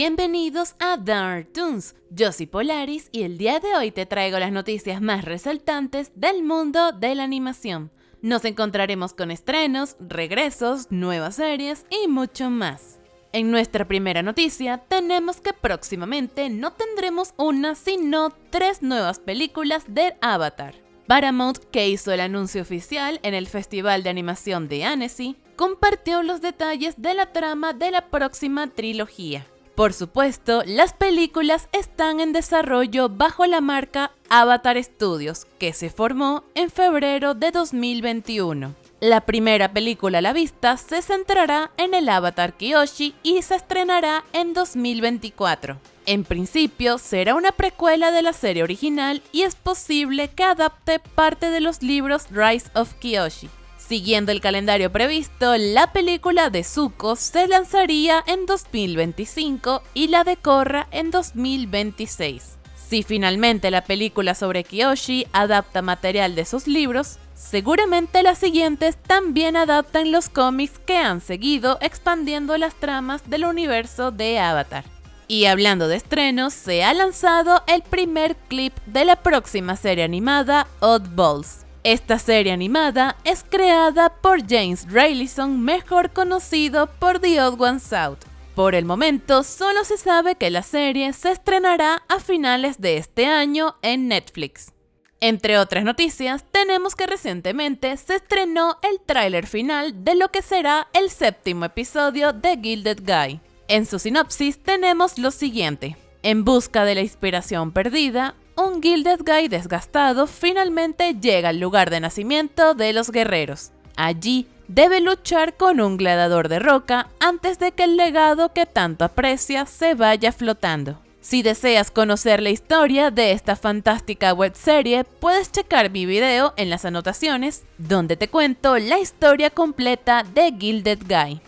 Bienvenidos a Dark Toons, yo soy Polaris y el día de hoy te traigo las noticias más resaltantes del mundo de la animación. Nos encontraremos con estrenos, regresos, nuevas series y mucho más. En nuestra primera noticia tenemos que próximamente no tendremos una sino tres nuevas películas de Avatar. Paramount, que hizo el anuncio oficial en el Festival de Animación de Annecy, compartió los detalles de la trama de la próxima trilogía. Por supuesto, las películas están en desarrollo bajo la marca Avatar Studios, que se formó en febrero de 2021. La primera película a la vista se centrará en el Avatar Kyoshi y se estrenará en 2024. En principio, será una precuela de la serie original y es posible que adapte parte de los libros Rise of Kyoshi. Siguiendo el calendario previsto, la película de Zuko se lanzaría en 2025 y la de Korra en 2026. Si finalmente la película sobre Kyoshi adapta material de sus libros, seguramente las siguientes también adaptan los cómics que han seguido expandiendo las tramas del universo de Avatar. Y hablando de estrenos, se ha lanzado el primer clip de la próxima serie animada Oddballs. Esta serie animada es creada por James Raylison, mejor conocido por The Odd Ones Out. Por el momento, solo se sabe que la serie se estrenará a finales de este año en Netflix. Entre otras noticias, tenemos que recientemente se estrenó el tráiler final de lo que será el séptimo episodio de Gilded Guy. En su sinopsis tenemos lo siguiente. En busca de la inspiración perdida, un Gilded Guy desgastado finalmente llega al lugar de nacimiento de los guerreros. Allí debe luchar con un gladiador de roca antes de que el legado que tanto aprecia se vaya flotando. Si deseas conocer la historia de esta fantástica webserie, puedes checar mi video en las anotaciones, donde te cuento la historia completa de Gilded Guy.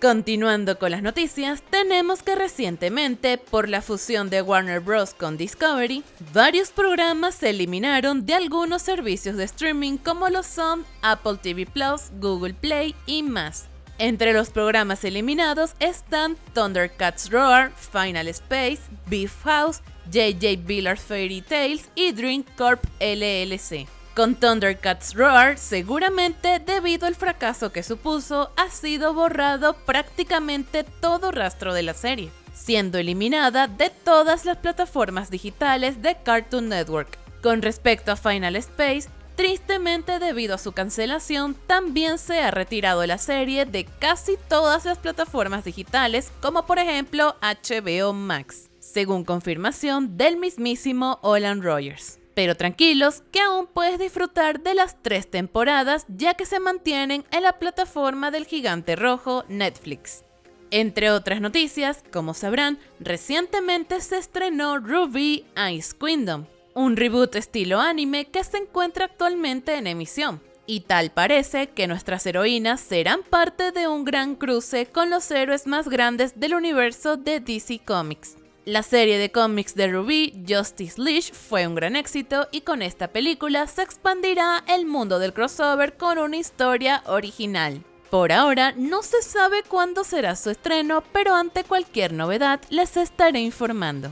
Continuando con las noticias, tenemos que recientemente, por la fusión de Warner Bros. con Discovery, varios programas se eliminaron de algunos servicios de streaming como lo son Apple TV Plus, Google Play y más. Entre los programas eliminados están Thundercats Roar, Final Space, Beef House, JJ Billard's Fairy Tales y Dream Corp LLC. Con Thundercats Roar, seguramente debido al fracaso que supuso, ha sido borrado prácticamente todo rastro de la serie, siendo eliminada de todas las plataformas digitales de Cartoon Network. Con respecto a Final Space, tristemente debido a su cancelación, también se ha retirado la serie de casi todas las plataformas digitales, como por ejemplo HBO Max, según confirmación del mismísimo Olan Rogers. Pero tranquilos, que aún puedes disfrutar de las tres temporadas ya que se mantienen en la plataforma del gigante rojo Netflix. Entre otras noticias, como sabrán, recientemente se estrenó Ruby Ice Kingdom, un reboot estilo anime que se encuentra actualmente en emisión. Y tal parece que nuestras heroínas serán parte de un gran cruce con los héroes más grandes del universo de DC Comics. La serie de cómics de Ruby, Justice Leash, fue un gran éxito y con esta película se expandirá el mundo del crossover con una historia original. Por ahora no se sabe cuándo será su estreno, pero ante cualquier novedad les estaré informando.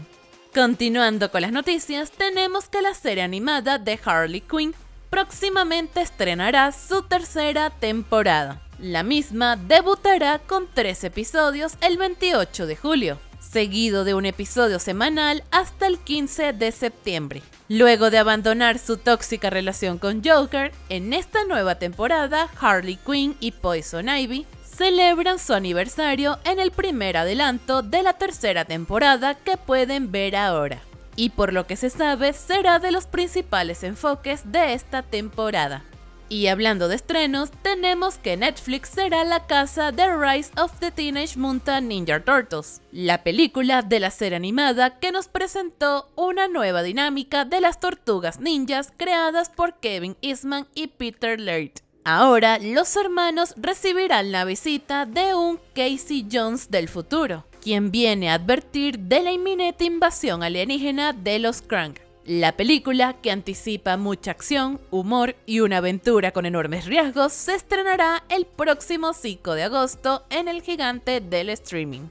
Continuando con las noticias, tenemos que la serie animada de Harley Quinn próximamente estrenará su tercera temporada. La misma debutará con tres episodios el 28 de julio seguido de un episodio semanal hasta el 15 de septiembre. Luego de abandonar su tóxica relación con Joker, en esta nueva temporada Harley Quinn y Poison Ivy celebran su aniversario en el primer adelanto de la tercera temporada que pueden ver ahora. Y por lo que se sabe será de los principales enfoques de esta temporada. Y hablando de estrenos, tenemos que Netflix será la casa de Rise of the Teenage Mutant Ninja Turtles, la película de la serie animada que nos presentó una nueva dinámica de las tortugas ninjas creadas por Kevin Eastman y Peter Laird. Ahora, los hermanos recibirán la visita de un Casey Jones del futuro, quien viene a advertir de la inminente invasión alienígena de los Krang. La película, que anticipa mucha acción, humor y una aventura con enormes riesgos, se estrenará el próximo 5 de agosto en el gigante del streaming.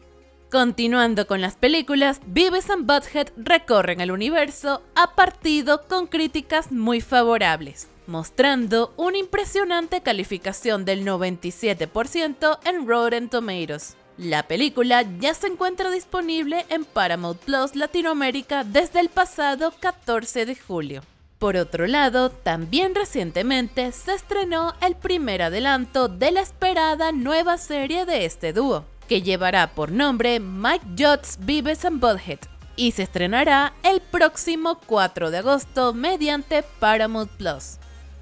Continuando con las películas, Beavis and Butthead recorren el universo a partido con críticas muy favorables, mostrando una impresionante calificación del 97% en Rotten Tomatoes. La película ya se encuentra disponible en Paramount Plus Latinoamérica desde el pasado 14 de julio. Por otro lado, también recientemente se estrenó el primer adelanto de la esperada nueva serie de este dúo, que llevará por nombre Mike Judds Beavis and Butthead y se estrenará el próximo 4 de agosto mediante Paramount Plus.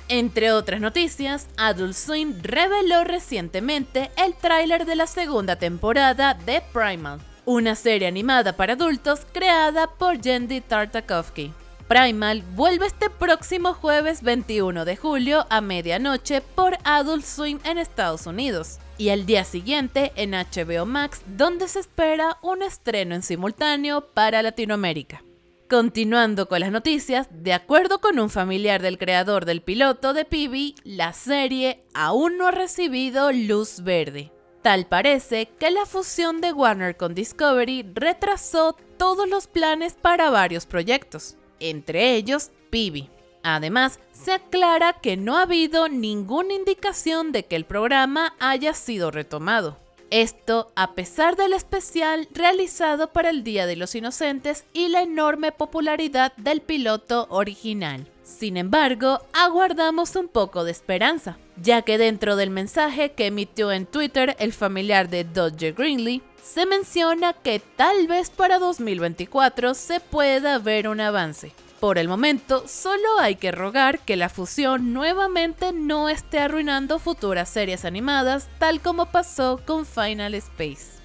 Entre otras noticias, Adult Swim reveló recientemente el tráiler de la segunda temporada de Primal, una serie animada para adultos creada por Jendy Tartakovsky. Primal vuelve este próximo jueves 21 de julio a medianoche por Adult Swim en Estados Unidos y al día siguiente en HBO Max donde se espera un estreno en simultáneo para Latinoamérica. Continuando con las noticias, de acuerdo con un familiar del creador del piloto de Pibi, la serie aún no ha recibido luz verde. Tal parece que la fusión de Warner con Discovery retrasó todos los planes para varios proyectos entre ellos Pibi. Además, se aclara que no ha habido ninguna indicación de que el programa haya sido retomado. Esto a pesar del especial realizado para el Día de los Inocentes y la enorme popularidad del piloto original. Sin embargo, aguardamos un poco de esperanza, ya que dentro del mensaje que emitió en Twitter el familiar de Dodger Greenlee, se menciona que tal vez para 2024 se pueda ver un avance. Por el momento, solo hay que rogar que la fusión nuevamente no esté arruinando futuras series animadas, tal como pasó con Final Space.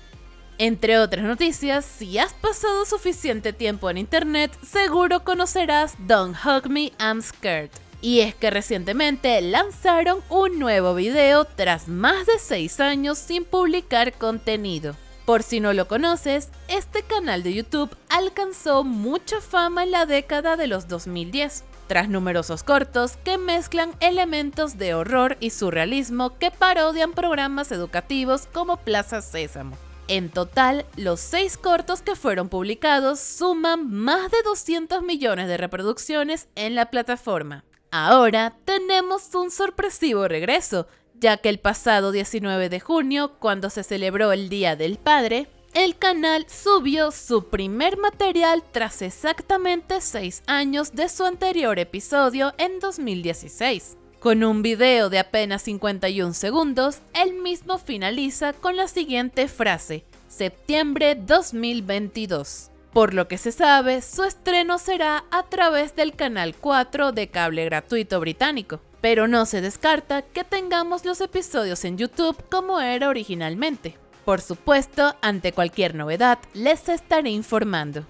Entre otras noticias, si has pasado suficiente tiempo en internet, seguro conocerás Don't Hug Me, I'm Scared. Y es que recientemente lanzaron un nuevo video tras más de 6 años sin publicar contenido. Por si no lo conoces, este canal de YouTube alcanzó mucha fama en la década de los 2010, tras numerosos cortos que mezclan elementos de horror y surrealismo que parodian programas educativos como Plaza Sésamo. En total, los seis cortos que fueron publicados suman más de 200 millones de reproducciones en la plataforma. Ahora tenemos un sorpresivo regreso, ya que el pasado 19 de junio, cuando se celebró el Día del Padre, el canal subió su primer material tras exactamente 6 años de su anterior episodio en 2016. Con un video de apenas 51 segundos, el mismo finaliza con la siguiente frase, septiembre 2022. Por lo que se sabe, su estreno será a través del canal 4 de cable gratuito británico pero no se descarta que tengamos los episodios en YouTube como era originalmente. Por supuesto, ante cualquier novedad, les estaré informando.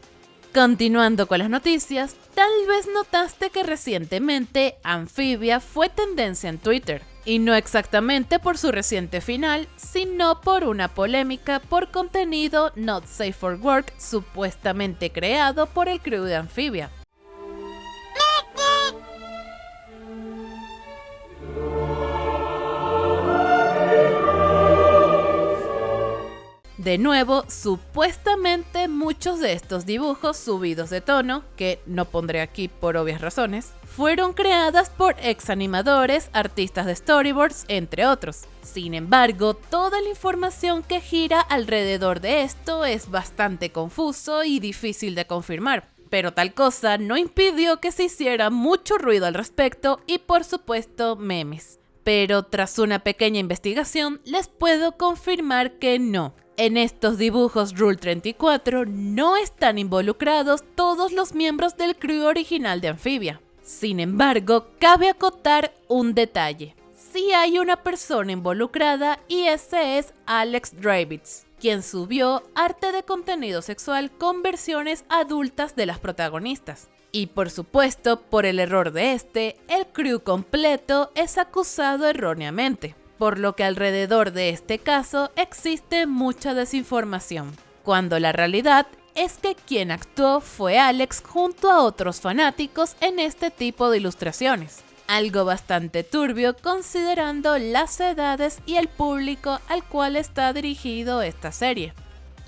Continuando con las noticias, tal vez notaste que recientemente Amphibia fue tendencia en Twitter, y no exactamente por su reciente final, sino por una polémica por contenido not safe for work supuestamente creado por el crew de Amphibia. De nuevo, supuestamente muchos de estos dibujos subidos de tono, que no pondré aquí por obvias razones, fueron creadas por ex animadores, artistas de storyboards, entre otros. Sin embargo, toda la información que gira alrededor de esto es bastante confuso y difícil de confirmar. Pero tal cosa no impidió que se hiciera mucho ruido al respecto y por supuesto memes. Pero tras una pequeña investigación les puedo confirmar que no, en estos dibujos Rule 34 no están involucrados todos los miembros del crew original de Amphibia. Sin embargo, cabe acotar un detalle. Sí hay una persona involucrada y ese es Alex Dravitz, quien subió arte de contenido sexual con versiones adultas de las protagonistas. Y por supuesto, por el error de este, el crew completo es acusado erróneamente por lo que alrededor de este caso existe mucha desinformación, cuando la realidad es que quien actuó fue Alex junto a otros fanáticos en este tipo de ilustraciones. Algo bastante turbio considerando las edades y el público al cual está dirigido esta serie.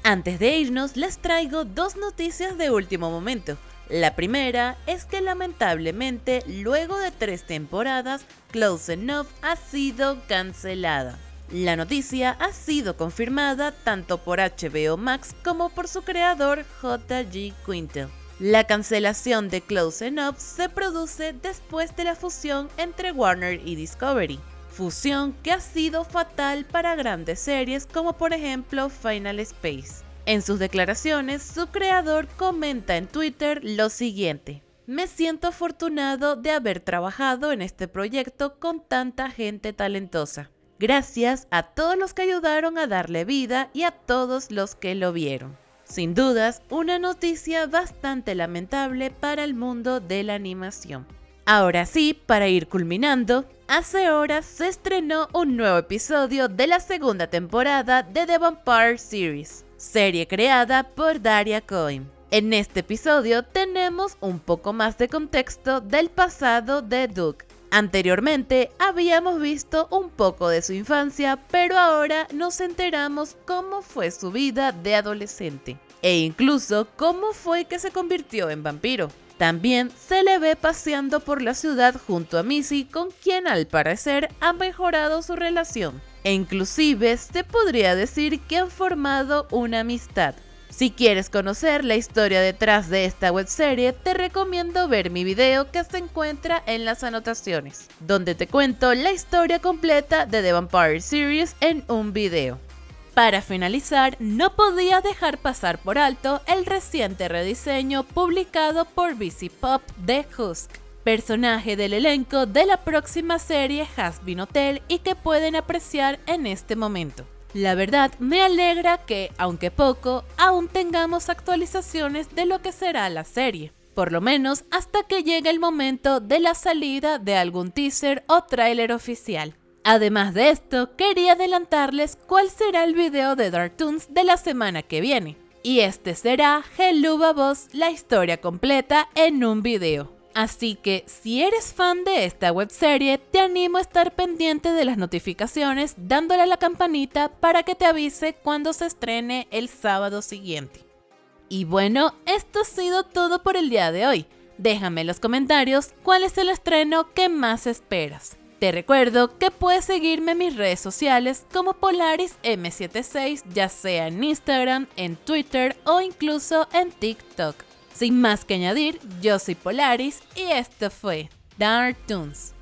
Antes de irnos, les traigo dos noticias de último momento. La primera es que lamentablemente, luego de tres temporadas, Close Enough ha sido cancelada. La noticia ha sido confirmada tanto por HBO Max como por su creador J.G. Quintel. La cancelación de Close Enough se produce después de la fusión entre Warner y Discovery, fusión que ha sido fatal para grandes series como por ejemplo Final Space. En sus declaraciones, su creador comenta en Twitter lo siguiente. Me siento afortunado de haber trabajado en este proyecto con tanta gente talentosa. Gracias a todos los que ayudaron a darle vida y a todos los que lo vieron. Sin dudas, una noticia bastante lamentable para el mundo de la animación. Ahora sí, para ir culminando, hace horas se estrenó un nuevo episodio de la segunda temporada de The Vampire Series, serie creada por Daria Cohen. En este episodio tenemos un poco más de contexto del pasado de Duke, Anteriormente habíamos visto un poco de su infancia, pero ahora nos enteramos cómo fue su vida de adolescente e incluso cómo fue que se convirtió en vampiro. También se le ve paseando por la ciudad junto a Missy, con quien al parecer ha mejorado su relación. E inclusive se podría decir que han formado una amistad. Si quieres conocer la historia detrás de esta webserie, te recomiendo ver mi video que se encuentra en las anotaciones, donde te cuento la historia completa de The Vampire Series en un video. Para finalizar, no podía dejar pasar por alto el reciente rediseño publicado por BC Pop de Husk, personaje del elenco de la próxima serie Has Been Hotel y que pueden apreciar en este momento. La verdad me alegra que, aunque poco, aún tengamos actualizaciones de lo que será la serie, por lo menos hasta que llegue el momento de la salida de algún teaser o tráiler oficial. Además de esto, quería adelantarles cuál será el video de Dartoons de la semana que viene. Y este será Helluva Boss, la historia completa en un video. Así que si eres fan de esta webserie, te animo a estar pendiente de las notificaciones dándole a la campanita para que te avise cuando se estrene el sábado siguiente. Y bueno, esto ha sido todo por el día de hoy. Déjame en los comentarios cuál es el estreno que más esperas. Te recuerdo que puedes seguirme en mis redes sociales como Polaris M76, ya sea en Instagram, en Twitter o incluso en TikTok. Sin más que añadir, yo soy Polaris y esto fue Dark Toons.